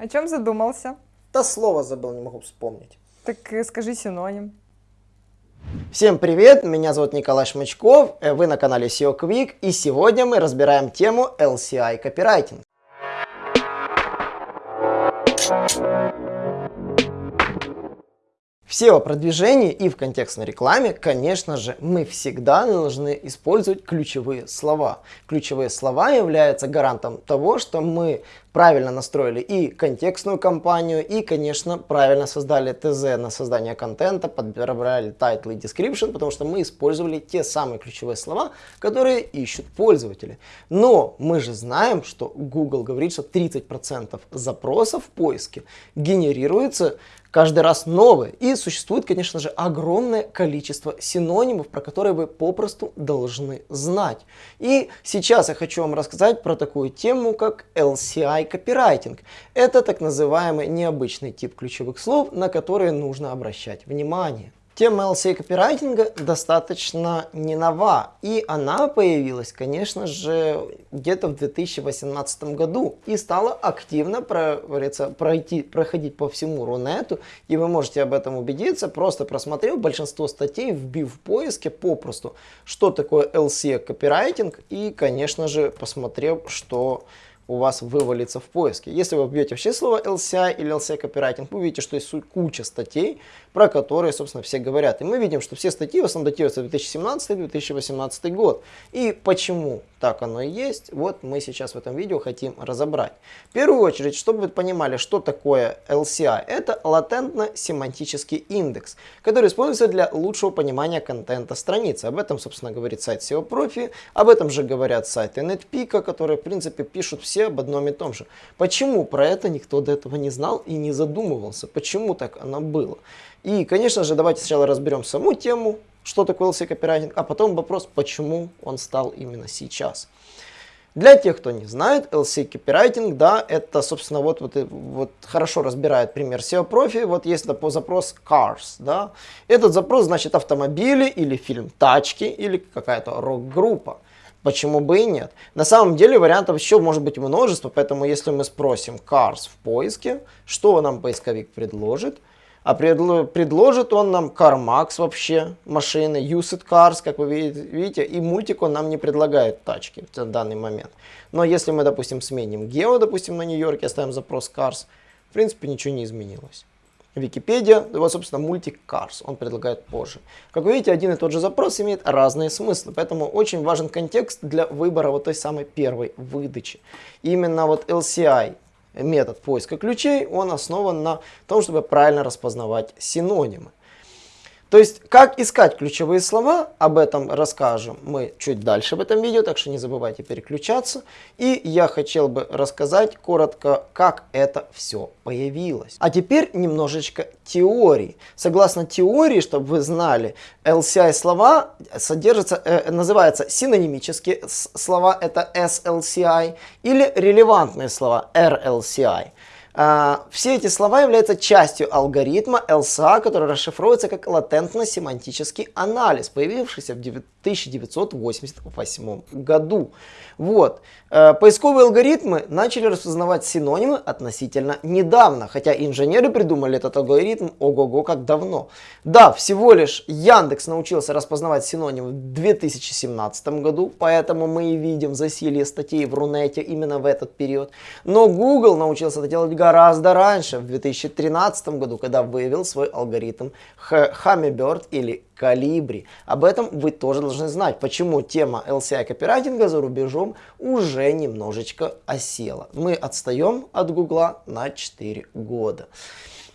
О чем задумался? Да слово забыл, не могу вспомнить. Так э, скажи синоним. Всем привет, меня зовут Николай Шмачков, э, вы на канале SEO Quick, и сегодня мы разбираем тему LCI копирайтинг. В SEO-продвижении и в контекстной рекламе, конечно же, мы всегда должны использовать ключевые слова. Ключевые слова являются гарантом того, что мы правильно настроили и контекстную кампанию, и, конечно, правильно создали ТЗ на создание контента, подбирали title и description, потому что мы использовали те самые ключевые слова, которые ищут пользователи. Но мы же знаем, что Google говорит, что 30% запросов в поиске генерируется каждый раз новые. И существует, конечно же, огромное количество синонимов, про которые вы попросту должны знать. И сейчас я хочу вам рассказать про такую тему, как LCI копирайтинг. Это так называемый необычный тип ключевых слов, на которые нужно обращать внимание. Тема LCA копирайтинга достаточно не нова, и она появилась, конечно же, где-то в 2018 году и стала активно пройти, проходить по всему Рунету, и вы можете об этом убедиться, просто просмотрев большинство статей, вбив в поиске попросту, что такое LCA копирайтинг, и, конечно же, посмотрев, что у вас вывалится в поиске. Если вы вбьете вообще слово LCI или LCI копирайтинг, вы увидите, что есть куча статей, про которые, собственно, все говорят. И мы видим, что все статьи в основном датируются 2017-2018 год. И почему так оно и есть, вот мы сейчас в этом видео хотим разобрать. В первую очередь, чтобы вы понимали, что такое LCI, это латентно-семантический индекс, который используется для лучшего понимания контента страницы. Об этом, собственно, говорит сайт SEO Profi, об этом же говорят сайты NetPeak, которые, в принципе, пишут все об одном и том же. Почему про это никто до этого не знал и не задумывался? Почему так оно было? И, конечно же, давайте сначала разберем саму тему, что такое LC копирайтинг, а потом вопрос, почему он стал именно сейчас. Для тех, кто не знает, LC копирайтинг, да, это, собственно, вот, вот, вот хорошо разбирает пример SEO профи. Вот есть по запрос cars, да. Этот запрос значит автомобили или фильм тачки или какая-то рок-группа. Почему бы и нет? На самом деле вариантов еще может быть множество, поэтому если мы спросим cars в поиске, что нам поисковик предложит, а предложит он нам CarMax вообще, машины, Used Cars, как вы видите, и мультик он нам не предлагает тачки в данный момент. Но если мы, допустим, сменим Geo, допустим, на Нью-Йорке, оставим запрос Cars, в принципе, ничего не изменилось. Википедия, вот, собственно, мультик Cars, он предлагает позже. Как вы видите, один и тот же запрос имеет разные смыслы, поэтому очень важен контекст для выбора вот той самой первой выдачи. именно вот LCI метод поиска ключей, он основан на том, чтобы правильно распознавать синонимы. То есть, как искать ключевые слова, об этом расскажем мы чуть дальше в этом видео, так что не забывайте переключаться. И я хотел бы рассказать коротко, как это все появилось. А теперь немножечко теории. Согласно теории, чтобы вы знали, LCI слова содержатся, э, называются синонимические слова, это SLCI, или релевантные слова, RLCI. А, все эти слова являются частью алгоритма LSA, который расшифровывается как латентно-семантический анализ, появившийся в 1988 году. Вот. Э, поисковые алгоритмы начали распознавать синонимы относительно недавно, хотя инженеры придумали этот алгоритм ого-го как давно. Да, всего лишь Яндекс научился распознавать синонимы в 2017 году, поэтому мы и видим засилье статей в Рунете именно в этот период. Но Google научился это делать гораздо раньше, в 2013 году, когда выявил свой алгоритм Hummingbird или Калибри. Об этом вы тоже должны знать, почему тема LCI копирайтинга за рубежом уже немножечко осела. Мы отстаем от Гугла на 4 года.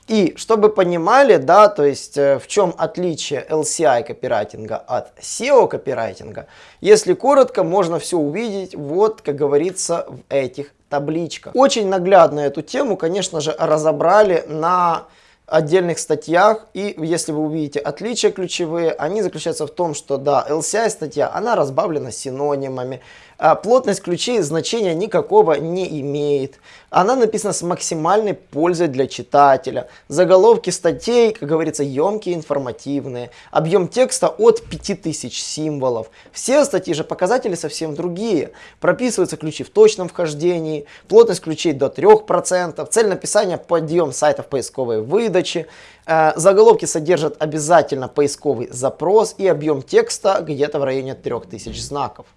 И чтобы понимали, да, то есть э, в чем отличие LCI копирайтинга от SEO копирайтинга, если коротко, можно все увидеть, вот, как говорится, в этих табличках. Очень наглядно эту тему, конечно же, разобрали на отдельных статьях. И если вы увидите отличия ключевые, они заключаются в том, что да, LCI статья, она разбавлена синонимами. А плотность ключей значения никакого не имеет. Она написана с максимальной пользой для читателя. Заголовки статей, как говорится, емкие, информативные. Объем текста от 5000 символов. Все статьи же показатели совсем другие. Прописываются ключи в точном вхождении, плотность ключей до 3%, цель написания подъем сайтов поисковой выдачи. Э, заголовки содержат обязательно поисковый запрос и объем текста где-то в районе 3000 знаков.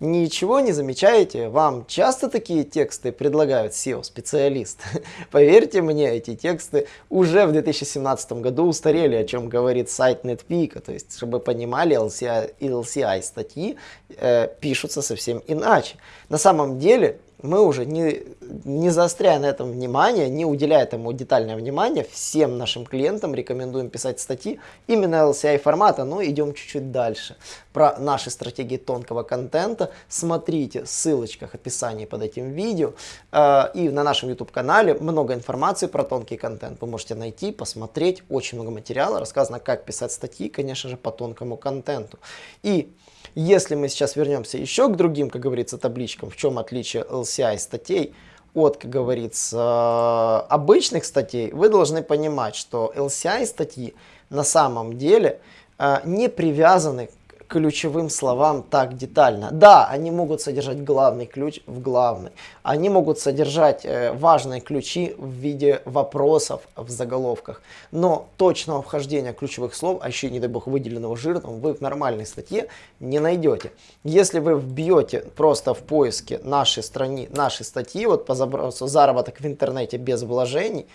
Ничего не замечаете? Вам часто такие тексты предлагают SEO-специалист? Поверьте мне, эти тексты уже в 2017 году устарели, о чем говорит сайт NetPeak. То есть, чтобы понимали, LCI, LCI статьи э, пишутся совсем иначе. На самом деле, мы уже не, не заостряя на этом внимание, не уделяя этому детальное внимание, всем нашим клиентам рекомендуем писать статьи именно LCI формата, но идем чуть-чуть дальше. Про наши стратегии тонкого контента смотрите в ссылочках описании под этим видео э, и на нашем YouTube канале много информации про тонкий контент. Вы можете найти, посмотреть, очень много материала, рассказано как писать статьи, конечно же, по тонкому контенту. И если мы сейчас вернемся еще к другим, как говорится, табличкам, в чем отличие LCI статей от, как говорится, обычных статей, вы должны понимать, что LCI статьи на самом деле э, не привязаны ключевым словам так детально. Да, они могут содержать главный ключ в главной. Они могут содержать э, важные ключи в виде вопросов в заголовках. Но точного вхождения ключевых слов, а еще, не дай бог, выделенного жиром, вы в нормальной статье не найдете. Если вы вбьете просто в поиске нашей, страни, нашей статьи, вот по запросу заработок в интернете без вложений,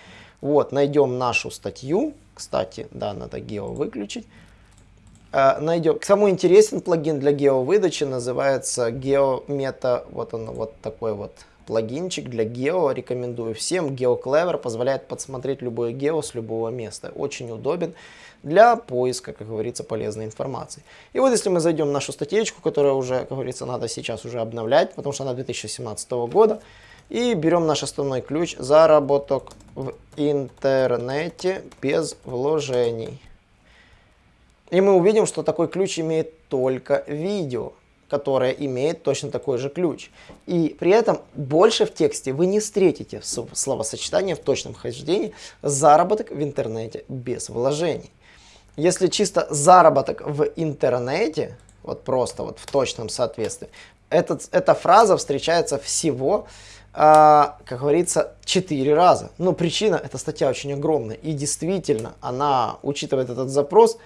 вот, найдем нашу статью, кстати, да, надо гео выключить, найдем. Кому интересен плагин для гео-выдачи, называется GeoMeta. Вот он, вот такой вот плагинчик для гео. Рекомендую всем. GeoClever позволяет подсмотреть любое гео с любого места. Очень удобен для поиска, как говорится, полезной информации. И вот если мы зайдем в нашу статейку, которая уже, как говорится, надо сейчас уже обновлять, потому что она 2017 года, и берем наш основной ключ «Заработок в интернете без вложений». И мы увидим, что такой ключ имеет только видео, которое имеет точно такой же ключ. И при этом больше в тексте вы не встретите словосочетание в точном хождении «заработок в интернете без вложений». Если чисто заработок в интернете, вот просто вот в точном соответствии, этот, эта фраза встречается всего, э, как говорится, 4 раза. Но причина, эта статья очень огромная. И действительно, она учитывает этот запрос,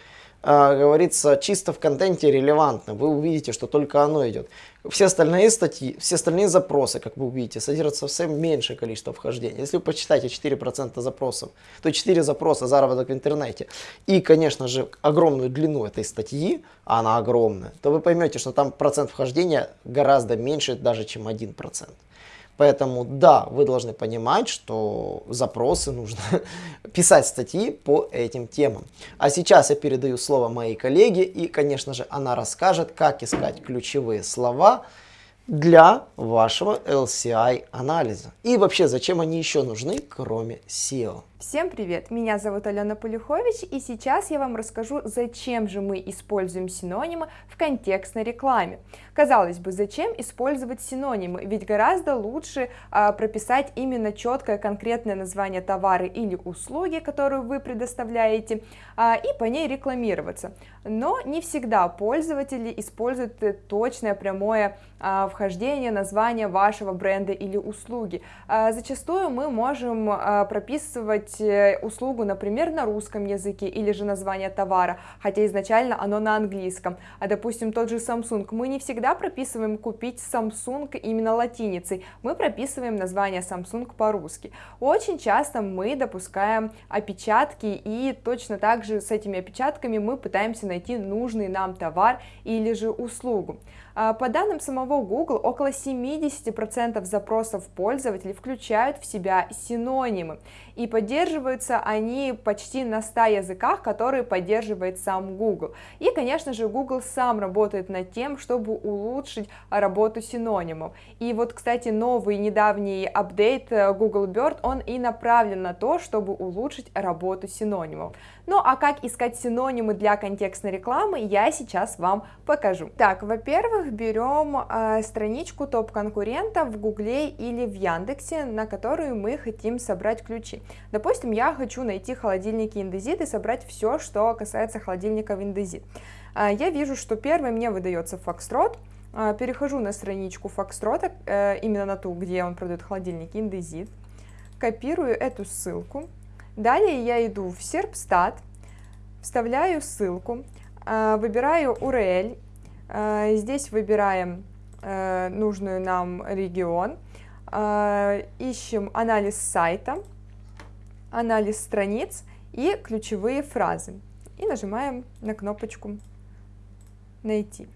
говорится, чисто в контенте релевантно. Вы увидите, что только оно идет. Все остальные статьи, все остальные запросы, как вы увидите, содержат совсем меньшее количество вхождений. Если вы почитаете 4% запросов, то 4 запроса заработок в интернете и, конечно же, огромную длину этой статьи, а она огромная, то вы поймете, что там процент вхождения гораздо меньше даже, чем 1%. Поэтому да, вы должны понимать, что запросы нужно писать статьи по этим темам. А сейчас я передаю слово моей коллеге и, конечно же, она расскажет, как искать ключевые слова для вашего LCI анализа. И вообще, зачем они еще нужны, кроме SEO. Всем привет! Меня зовут Алена Полюхович, и сейчас я вам расскажу, зачем же мы используем синонимы в контекстной рекламе. Казалось бы, зачем использовать синонимы? Ведь гораздо лучше а, прописать именно четкое конкретное название товара или услуги, которую вы предоставляете, а, и по ней рекламироваться. Но не всегда пользователи используют точное прямое а, вхождение названия вашего бренда или услуги. А, зачастую мы можем а, прописывать выбрать э, услугу, например, на русском языке или же название товара, хотя изначально оно на английском. А допустим, тот же Samsung, мы не всегда прописываем купить Samsung именно латиницей, мы прописываем название Samsung по-русски. Очень часто мы допускаем опечатки и точно так же с этими опечатками мы пытаемся найти нужный нам товар или же услугу. А, по данным самого Google, около 70% запросов пользователей включают в себя синонимы, и поддерживаются они почти на 100 языках, которые поддерживает сам Google. И, конечно же, Google сам работает над тем, чтобы улучшить работу синонимов. И вот, кстати, новый недавний апдейт э, Google Bird, он и направлен на то, чтобы улучшить работу синонимов. Ну а как искать синонимы для контекстной рекламы, я сейчас вам покажу. Так, во-первых, берем э, страничку топ-конкурента в Гугле или в Яндексе, на которую мы хотим собрать ключи. Допустим, я хочу найти холодильники Индезит и собрать все, что касается холодильников Индезит. Э, я вижу, что первый мне выдается Foxtrot, э, перехожу на страничку Foxtrot, э, именно на ту, где он продает холодильники Индезит, копирую эту ссылку, далее я иду в Serpstat, вставляю ссылку, э, выбираю URL Э, здесь выбираем э, нужную нам регион, ищем анализ сайта, анализ страниц и ключевые фразы. И нажимаем на кнопочку «Найти».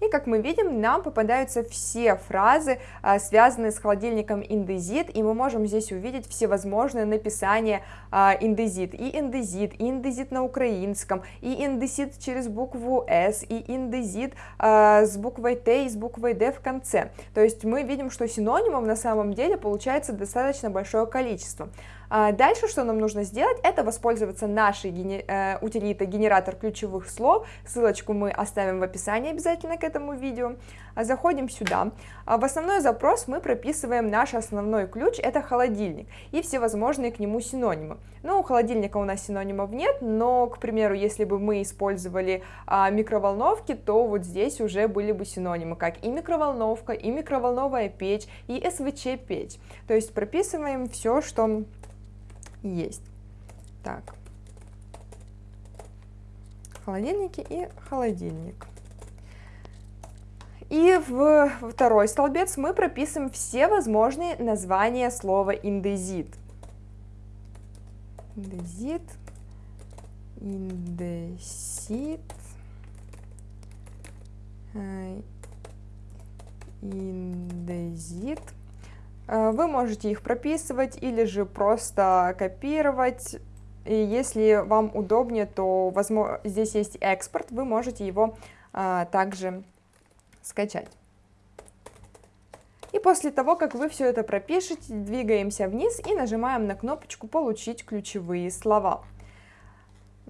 И как мы видим, нам попадаются все фразы, а, связанные с холодильником индезит, и мы можем здесь увидеть всевозможные написания а, индезит, и индезит, и индезит на украинском, и индезит через букву S, и индезит а, с буквой Т и с буквой Д в конце. То есть мы видим, что синонимов на самом деле получается достаточно большое количество. А дальше, что нам нужно сделать, это воспользоваться нашей гене э, утилитой генератор ключевых слов, ссылочку мы оставим в описании обязательно к этому видео. А заходим сюда, а в основной запрос мы прописываем наш основной ключ, это холодильник, и всевозможные к нему синонимы. Ну, у холодильника у нас синонимов нет, но, к примеру, если бы мы использовали микроволновки, то вот здесь уже были бы синонимы, как и микроволновка, и микроволновая печь, и СВЧ-печь. То есть прописываем все, что есть. Так. Холодильники и холодильник. И в второй столбец мы прописываем все возможные названия слова индезит. Индезит, индесит, э, индезит. Э, вы можете их прописывать или же просто копировать. И если вам удобнее, то возможно, здесь есть экспорт, вы можете его а, также скачать. И после того, как вы все это пропишете, двигаемся вниз и нажимаем на кнопочку «Получить ключевые слова».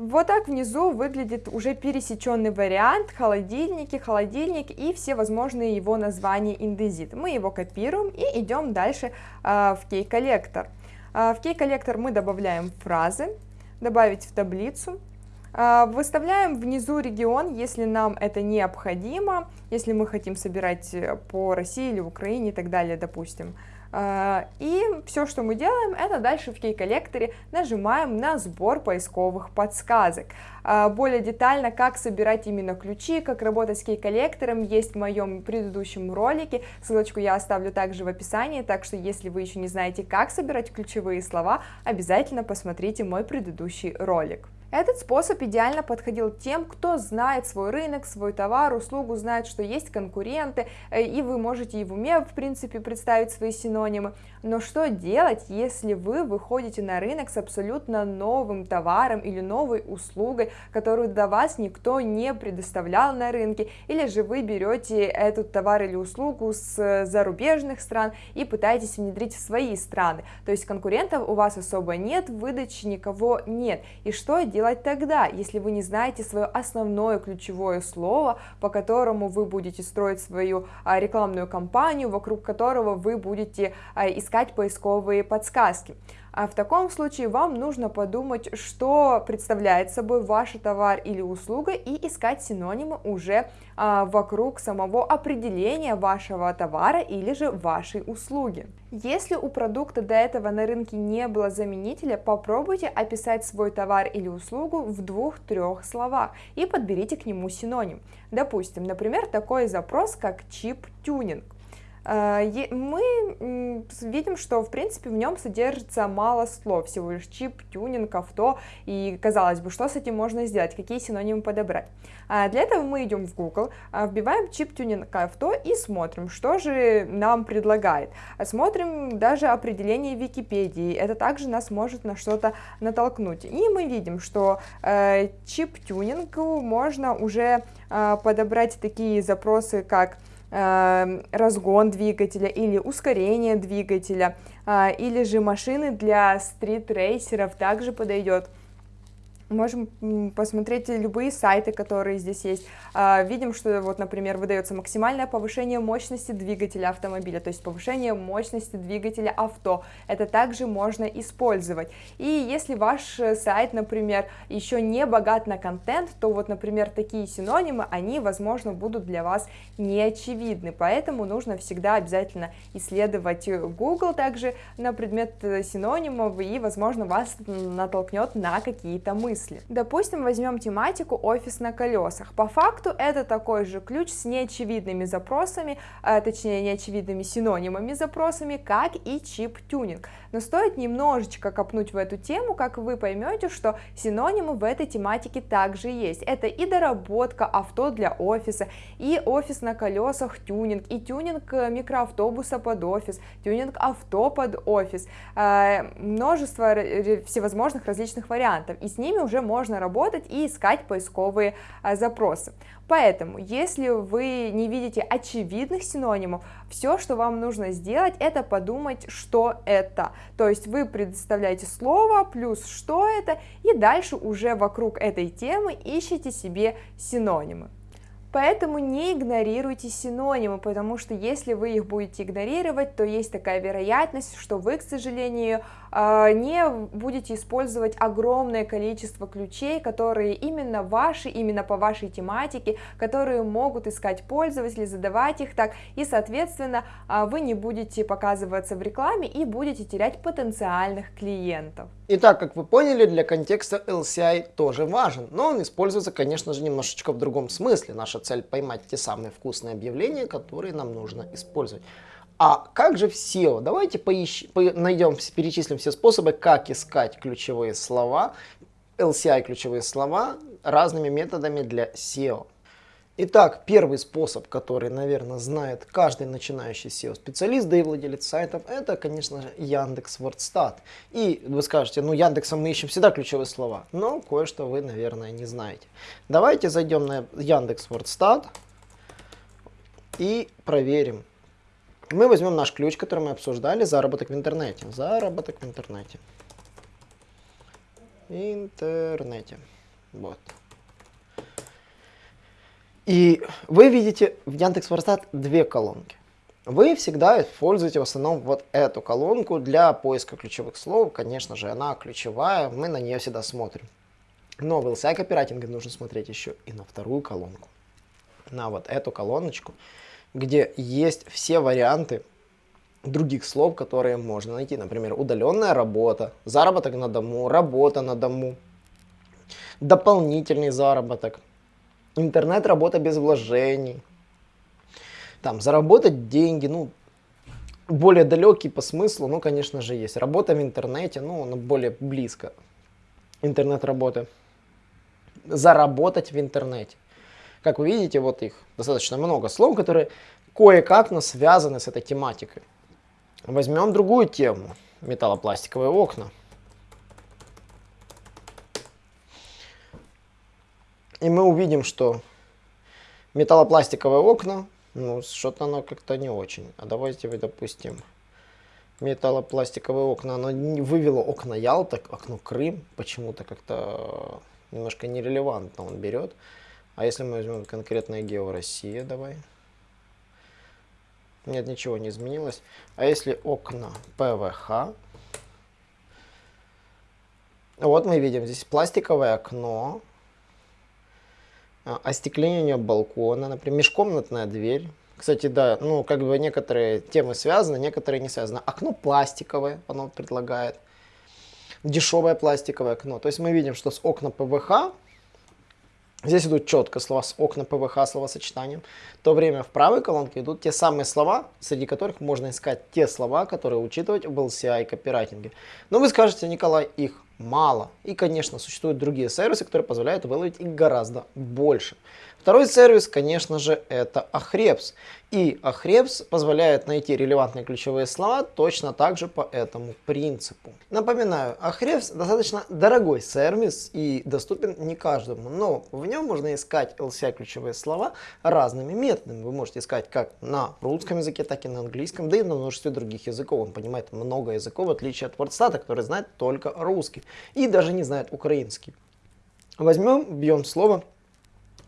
Вот так внизу выглядит уже пересеченный вариант, холодильники, холодильник и все возможные его названия индезит. Мы его копируем и идем дальше э, в кей-коллектор. Э, в кей-коллектор мы добавляем фразы, добавить в таблицу, э, выставляем внизу регион, если нам это необходимо, если мы хотим собирать по России или Украине и так далее, допустим. А, и все, что мы делаем, это дальше в кей-коллекторе нажимаем на сбор поисковых подсказок. А, более детально, как собирать именно ключи, как работать с кей-коллектором, есть в моем предыдущем ролике, ссылочку я оставлю также в описании, так что если вы еще не знаете, как собирать ключевые слова, обязательно посмотрите мой предыдущий ролик. Этот способ идеально подходил тем, кто знает свой рынок, свой товар, услугу, знает, что есть конкуренты, э, и вы можете и в уме, в принципе, представить свои синонимы. Но что делать, если вы выходите на рынок с абсолютно новым товаром или новой услугой, которую до вас никто не предоставлял на рынке, или же вы берете этот товар или услугу с зарубежных стран и пытаетесь внедрить в свои страны. То есть конкурентов у вас особо нет, выдачи никого нет. И что делать? тогда, если вы не знаете свое основное ключевое слово, по которому вы будете строить свою а, рекламную кампанию, вокруг которого вы будете а, искать поисковые подсказки? А в таком случае вам нужно подумать, что представляет собой ваш товар или услуга и искать синонимы уже а, вокруг самого определения вашего товара или же вашей услуги. Если у продукта до этого на рынке не было заменителя, попробуйте описать свой товар или услугу в двух-трех словах и подберите к нему синоним. Допустим, например, такой запрос, как чип-тюнинг. Э, мы видим, что в принципе в нем содержится мало слов, всего лишь чип, тюнинг, авто, и казалось бы, что с этим можно сделать, какие синонимы подобрать. А для этого мы идем в Google, а, вбиваем чип, тюнинг, авто и смотрим, что же нам предлагает. Смотрим даже определение Википедии, это также нас может на что-то натолкнуть. И мы видим, что э, чип-тюнингу можно уже э, подобрать такие запросы, как разгон двигателя или ускорение двигателя, а, или же машины для стрит-рейсеров также подойдет. Можем посмотреть любые сайты, которые здесь есть. А, видим, что вот, например, выдается максимальное повышение мощности двигателя автомобиля, то есть повышение мощности двигателя авто. Это также можно использовать. И если ваш сайт, например, еще не богат на контент, то вот, например, такие синонимы, они, возможно, будут для вас не очевидны. Поэтому нужно всегда обязательно исследовать Google также на предмет э, синонимов и, возможно, вас натолкнет на какие-то мысли мысли. Допустим, возьмем тематику офис на колесах. По факту это такой же ключ с неочевидными запросами, э, точнее неочевидными синонимами запросами, как и чип-тюнинг. Но стоит немножечко копнуть в эту тему, как вы поймете, что синонимы в этой тематике также есть. Это и доработка авто для офиса, и офис на колесах тюнинг, и тюнинг э, микроавтобуса под офис, тюнинг авто под офис, э, множество всевозможных различных вариантов, и с ними уже можно работать и искать поисковые э, запросы. Поэтому, если вы не видите очевидных синонимов, все, что вам нужно сделать, это подумать, что это. То есть вы предоставляете слово плюс что это, и дальше уже вокруг этой темы ищите себе синонимы. Поэтому не игнорируйте синонимы, потому что если вы их будете игнорировать, то есть такая вероятность, что вы, к сожалению, а, не будете использовать огромное количество ключей, которые именно ваши, именно по вашей тематике, которые могут искать пользователи, задавать их так, и, соответственно, а, вы не будете показываться в рекламе и будете терять потенциальных клиентов. Итак, как вы поняли, для контекста LCI тоже важен, но он используется, конечно же, немножечко в другом смысле. Наша цель поймать те самые вкусные объявления, которые нам нужно использовать. А как же в SEO? Давайте поищ... по... найдем, перечислим все способы, как искать ключевые слова, LCI ключевые слова разными методами для SEO. Итак, первый способ, который, наверное, знает каждый начинающий SEO-специалист, да и владелец сайтов, это, конечно же, Яндекс Вордстат. И вы скажете, ну Яндексом мы ищем всегда ключевые слова, но кое-что вы, наверное, не знаете. Давайте зайдем на Яндекс Вордстат и проверим, мы возьмем наш ключ, который мы обсуждали, заработок в интернете. Заработок в интернете. Интернете. Вот. И вы видите в Яндекс.Ворстат две колонки. Вы всегда используете в основном вот эту колонку для поиска ключевых слов. Конечно же, она ключевая, мы на нее всегда смотрим. Но в LCI копирайтинге нужно смотреть еще и на вторую колонку. На вот эту колоночку где есть все варианты других слов, которые можно найти. Например, удаленная работа, заработок на дому, работа на дому, дополнительный заработок, интернет-работа без вложений, там, заработать деньги, ну, более далекий по смыслу, ну, конечно же, есть. Работа в интернете, ну, она более близко. Интернет-работа. Заработать в интернете. Как вы видите, вот их достаточно много слов, которые кое-как но связаны с этой тематикой. Возьмем другую тему. Металлопластиковые окна. И мы увидим, что металлопластиковые окна, ну, что-то оно как-то не очень. А давайте вы, допустим, металлопластиковые окна, оно вывело окна Ялта, окно Крым, почему-то как-то немножко нерелевантно он берет. А если мы возьмем конкретное Гео Россия, давай. Нет, ничего не изменилось. А если окна ПВХ, вот мы видим здесь пластиковое окно, а, остекление балкона, например, межкомнатная дверь. Кстати, да, ну, как бы некоторые темы связаны, некоторые не связаны. Окно пластиковое, оно предлагает. Дешевое пластиковое окно. То есть мы видим, что с окна ПВХ Здесь идут четко слова с окна ПВХ словосочетанием. В то время в правой колонке идут те самые слова, среди которых можно искать те слова, которые учитывать в LCI копирайтинге. Но вы скажете, Николай, их мало. И, конечно, существуют другие сервисы, которые позволяют выловить их гораздо больше. Второй сервис, конечно же, это Ahrefs. И Ahrefs позволяет найти релевантные ключевые слова точно так же по этому принципу. Напоминаю, Ahrefs достаточно дорогой сервис и доступен не каждому, но в нем можно искать LCI ключевые слова разными методами. Вы можете искать как на русском языке, так и на английском, да и на множестве других языков. Он понимает много языков, в отличие от WordStat, который знает только русский и даже не знает украинский. Возьмем, бьем слово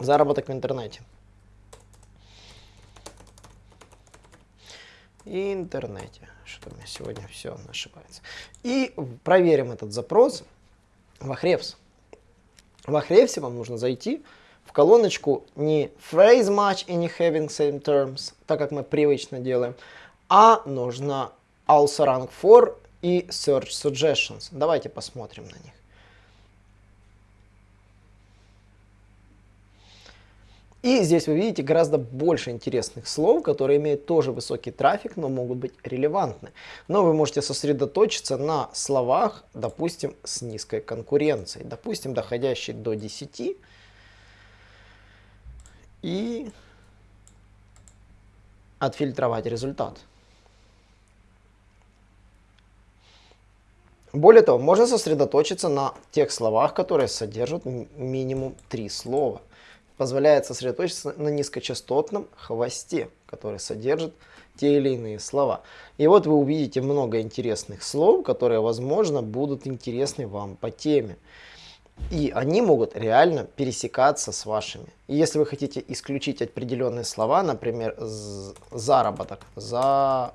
заработок в интернете. интернете. Что у меня сегодня все ошибается. И проверим этот запрос в Ahrefs. В Ahrefs вам нужно зайти в колоночку не phrase match и не having same terms, так как мы привычно делаем, а нужно also rank for и search suggestions. Давайте посмотрим на них. И здесь вы видите гораздо больше интересных слов, которые имеют тоже высокий трафик, но могут быть релевантны. Но вы можете сосредоточиться на словах, допустим, с низкой конкуренцией, допустим, доходящей до 10. И отфильтровать результат. Более того, можно сосредоточиться на тех словах, которые содержат минимум три слова позволяет сосредоточиться на низкочастотном хвосте, который содержит те или иные слова. И вот вы увидите много интересных слов, которые, возможно, будут интересны вам по теме. И они могут реально пересекаться с вашими. И если вы хотите исключить определенные слова, например, заработок, за...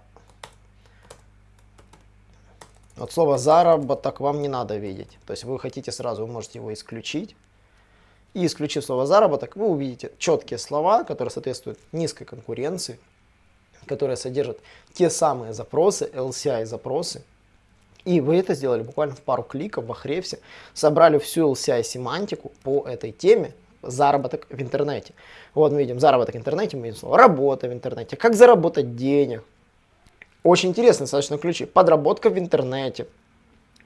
Вот слово заработок вам не надо видеть. То есть вы хотите сразу, вы можете его исключить и исключив слово заработок, вы увидите четкие слова, которые соответствуют низкой конкуренции, которые содержат те самые запросы, LCI запросы. И вы это сделали буквально в пару кликов в Ahrefs, собрали всю LCI семантику по этой теме, заработок в интернете. Вот мы видим заработок в интернете, мы видим слово работа в интернете, как заработать денег. Очень интересные достаточно ключи. Подработка в интернете,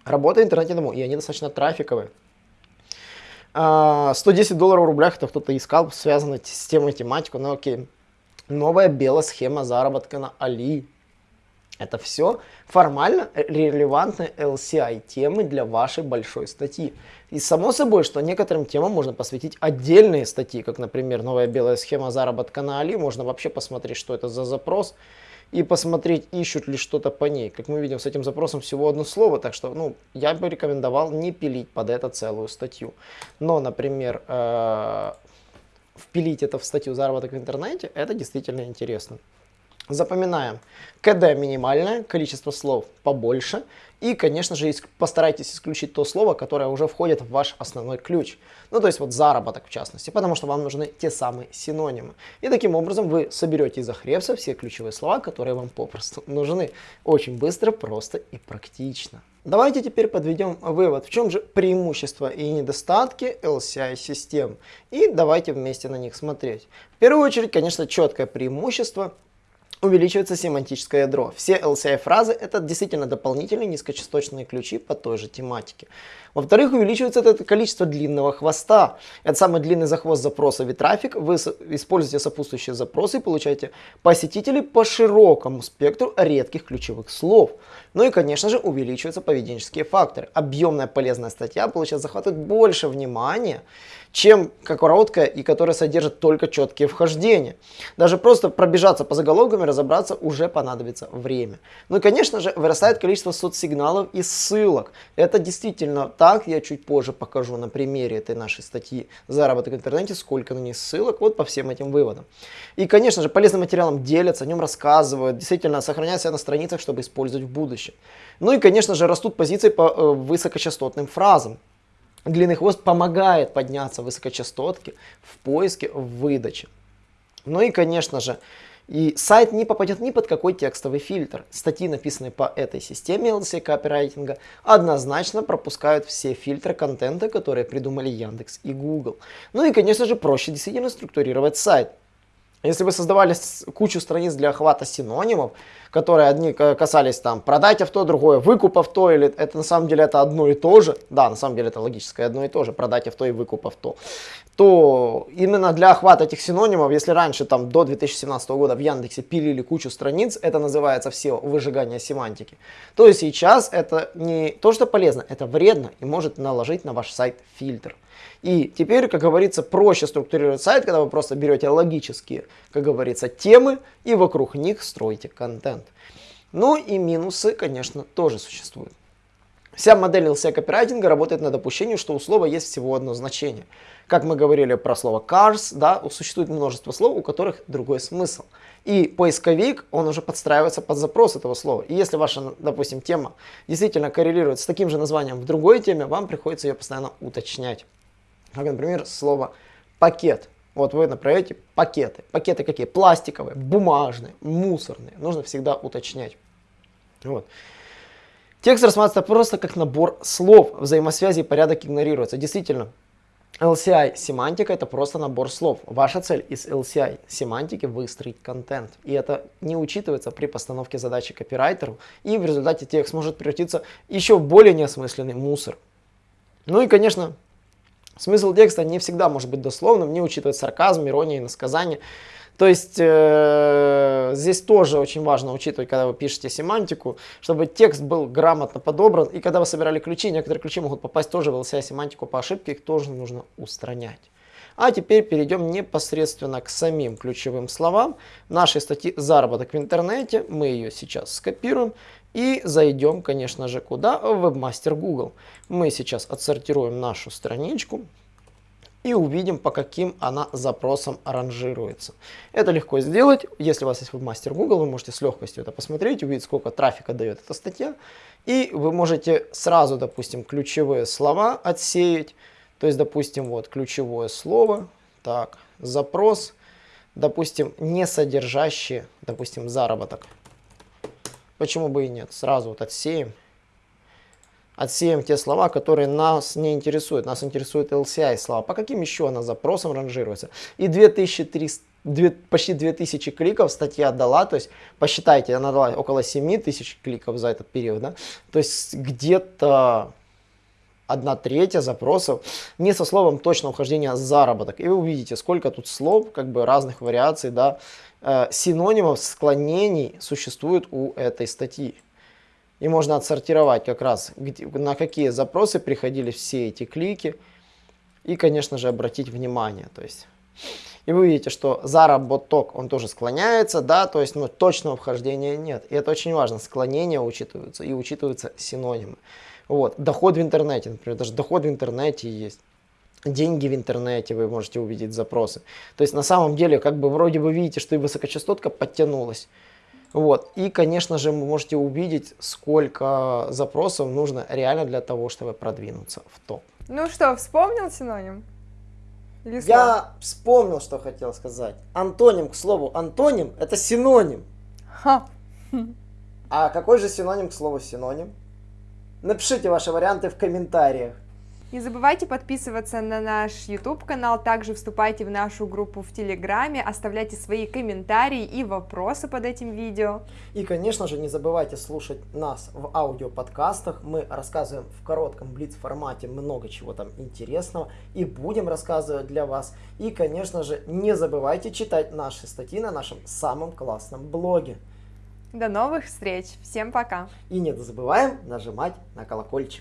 работа в интернете домой, и они достаточно трафиковые. 110 а, долларов в рублях это кто-то искал, связано с темой тематику, но окей. Новая белая схема заработка на Али. Это все формально релевантные LCI темы для вашей большой статьи. И само собой, что некоторым темам можно посвятить отдельные статьи, как, например, новая белая схема заработка на Али. Можно вообще посмотреть, что это за запрос и посмотреть, ищут ли что-то по ней. Как мы видим, с этим запросом всего одно слово, так что ну, я бы рекомендовал не пилить под это целую статью. Но, например, э, впилить это в статью «Заработок в интернете» это действительно интересно. Запоминаем. КД минимальное, количество слов побольше. И, конечно же, постарайтесь исключить то слово, которое уже входит в ваш основной ключ. Ну, то есть вот заработок в частности, потому что вам нужны те самые синонимы. И таким образом вы соберете из Ахревса все ключевые слова, которые вам попросту нужны. Очень быстро, просто и практично. Давайте теперь подведем вывод, в чем же преимущества и недостатки LCI-систем. И давайте вместе на них смотреть. В первую очередь, конечно, четкое преимущество увеличивается семантическое ядро. Все LCI-фразы это действительно дополнительные низкочастотные ключи по той же тематике. Во-вторых, увеличивается это количество длинного хвоста. Это самый длинный захвост в трафик. Вы используете сопутствующие запросы и получаете посетителей по широкому спектру редких ключевых слов. Ну и, конечно же, увеличиваются поведенческие факторы. Объемная полезная статья получает захватывать больше внимания, чем короткая и которая содержит только четкие вхождения. Даже просто пробежаться по заголовкам и разобраться уже понадобится время. Ну и, конечно же, вырастает количество соцсигналов и ссылок. Это действительно так, я чуть позже покажу на примере этой нашей статьи «Заработок в интернете», сколько на ней ссылок, вот по всем этим выводам. И, конечно же, полезным материалом делятся, о нем рассказывают, действительно сохраняют на страницах, чтобы использовать в будущем. Ну и, конечно же, растут позиции по э, высокочастотным фразам. Длинный хвост помогает подняться высокочастотки в поиске, в выдаче. Ну и, конечно же, и сайт не попадет ни под какой текстовый фильтр. Статьи, написанные по этой системе LC копирайтинга, однозначно пропускают все фильтры контента, которые придумали Яндекс и Google. Ну и, конечно же, проще действительно структурировать сайт. Если вы создавали кучу страниц для охвата синонимов, которые одни касались там продать авто, другое выкуп авто, или это на самом деле это одно и то же, да, на самом деле это логическое одно и то же, продать авто и выкуп авто, то именно для охвата этих синонимов, если раньше там до 2017 года в Яндексе пилили кучу страниц, это называется все выжигание семантики, то сейчас это не то, что полезно, это вредно и может наложить на ваш сайт фильтр. И теперь, как говорится, проще структурировать сайт, когда вы просто берете логические, как говорится, темы и вокруг них строите контент. Ну и минусы, конечно, тоже существуют. Вся модель LCI копирайтинга работает на допущении, что у слова есть всего одно значение. Как мы говорили про слово cars, да, существует множество слов, у которых другой смысл. И поисковик, он уже подстраивается под запрос этого слова. И если ваша, допустим, тема действительно коррелирует с таким же названием в другой теме, вам приходится ее постоянно уточнять. Как, например, слово пакет. Вот вы направляете пакеты. Пакеты какие? Пластиковые, бумажные, мусорные. Нужно всегда уточнять. Вот. Текст рассматривается просто как набор слов, взаимосвязи и порядок игнорируется. Действительно, LCI семантика это просто набор слов. Ваша цель из LCI семантики выстроить контент. И это не учитывается при постановке задачи копирайтеру. И в результате текст может превратиться в еще более неосмысленный мусор. Ну и, конечно, смысл текста не всегда может быть дословным, не учитывать сарказм, иронию, иносказание. То есть э, здесь тоже очень важно учитывать, когда вы пишете семантику, чтобы текст был грамотно подобран. И когда вы собирали ключи, некоторые ключи могут попасть тоже в LCI семантику по ошибке, их тоже нужно устранять. А теперь перейдем непосредственно к самим ключевым словам нашей статьи «Заработок в интернете». Мы ее сейчас скопируем и зайдем, конечно же, куда? В Webmaster Google. Мы сейчас отсортируем нашу страничку и увидим, по каким она запросам ранжируется. Это легко сделать. Если у вас есть вебмастер Google, вы можете с легкостью это посмотреть, увидеть, сколько трафика дает эта статья. И вы можете сразу, допустим, ключевые слова отсеять. То есть, допустим, вот ключевое слово, так, запрос, допустим, не содержащий, допустим, заработок. Почему бы и нет? Сразу вот отсеем отсеем те слова, которые нас не интересуют. Нас интересует LCI слова. По каким еще она запросам ранжируется? И 2300 2, почти 2000 кликов статья дала, то есть посчитайте, она дала около 7000 кликов за этот период, да? то есть где-то одна третья запросов не со словом точно ухождения заработок. И вы увидите, сколько тут слов, как бы разных вариаций, да, э, синонимов, склонений существует у этой статьи. И можно отсортировать как раз, на какие запросы приходили все эти клики. И, конечно же, обратить внимание. То есть, и вы видите, что заработок, он тоже склоняется, да, то есть, ну, точного вхождения нет. И это очень важно, склонения учитываются и учитываются синонимы. Вот, доход в интернете, например, даже доход в интернете есть. Деньги в интернете, вы можете увидеть запросы. То есть, на самом деле, как бы вроде бы видите, что и высокочастотка подтянулась. Вот. И, конечно же, вы можете увидеть, сколько запросов нужно реально для того, чтобы продвинуться в топ. Ну что, вспомнил синоним? Или Я вспомнил, что хотел сказать. Антоним, к слову, антоним – это синоним. Ха. А какой же синоним к слову синоним? Напишите ваши варианты в комментариях. Не забывайте подписываться на наш YouTube канал, также вступайте в нашу группу в Телеграме, оставляйте свои комментарии и вопросы под этим видео. И, конечно же, не забывайте слушать нас в аудиоподкастах. Мы рассказываем в коротком блиц-формате много чего там интересного и будем рассказывать для вас. И, конечно же, не забывайте читать наши статьи на нашем самом классном блоге. До новых встреч. Всем пока. И не забываем нажимать на колокольчик.